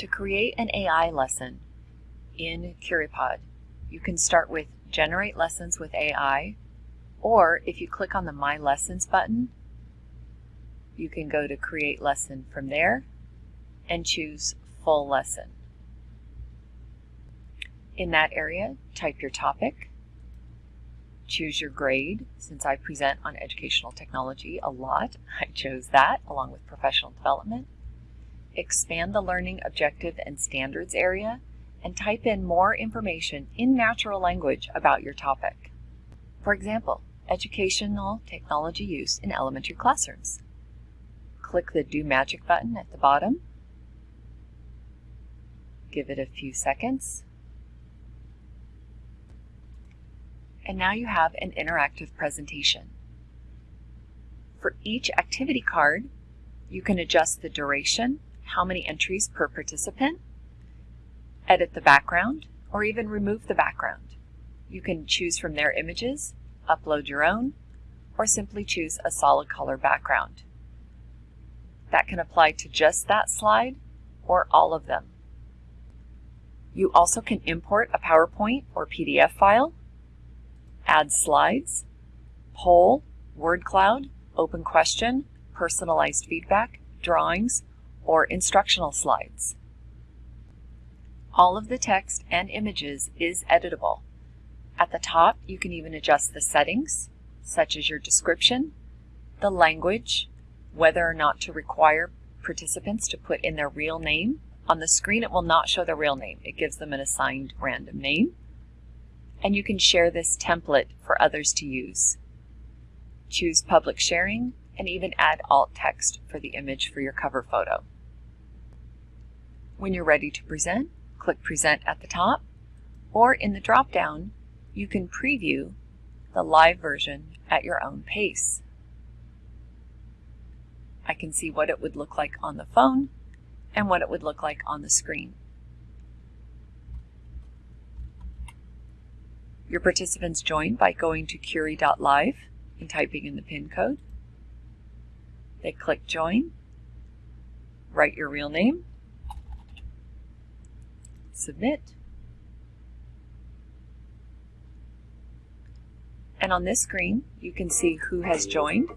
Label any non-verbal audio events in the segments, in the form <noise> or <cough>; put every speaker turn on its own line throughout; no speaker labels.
To create an AI lesson in Curipod, you can start with Generate Lessons with AI, or if you click on the My Lessons button, you can go to Create Lesson from there and choose Full Lesson. In that area, type your topic, choose your grade. Since I present on educational technology a lot, <laughs> I chose that along with professional development expand the learning objective and standards area, and type in more information in natural language about your topic. For example, educational technology use in elementary classrooms. Click the Do Magic button at the bottom. Give it a few seconds. And now you have an interactive presentation. For each activity card, you can adjust the duration how many entries per participant, edit the background, or even remove the background. You can choose from their images, upload your own, or simply choose a solid color background. That can apply to just that slide or all of them. You also can import a PowerPoint or PDF file, add slides, poll, word cloud, open question, personalized feedback, drawings, or instructional slides. All of the text and images is editable. At the top, you can even adjust the settings, such as your description, the language, whether or not to require participants to put in their real name. On the screen, it will not show their real name. It gives them an assigned random name. And you can share this template for others to use. Choose public sharing and even add alt text for the image for your cover photo. When you're ready to present, click Present at the top, or in the drop-down, you can preview the live version at your own pace. I can see what it would look like on the phone and what it would look like on the screen. Your participants join by going to curi.live and typing in the PIN code. They click Join, write your real name, Submit, and on this screen you can see who has joined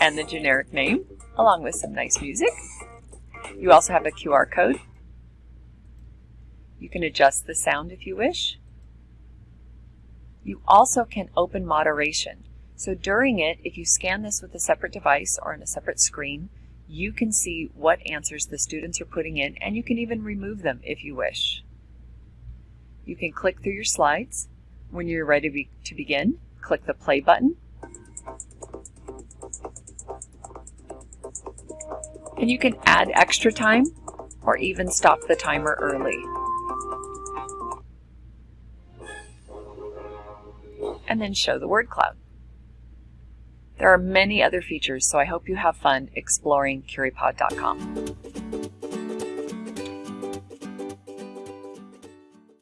and the generic name along with some nice music. You also have a QR code. You can adjust the sound if you wish. You also can open moderation. So during it, if you scan this with a separate device or on a separate screen, you can see what answers the students are putting in and you can even remove them if you wish. You can click through your slides. When you're ready to, be to begin, click the play button. And you can add extra time or even stop the timer early. And then show the word cloud. There are many other features, so I hope you have fun exploring Curipod.com.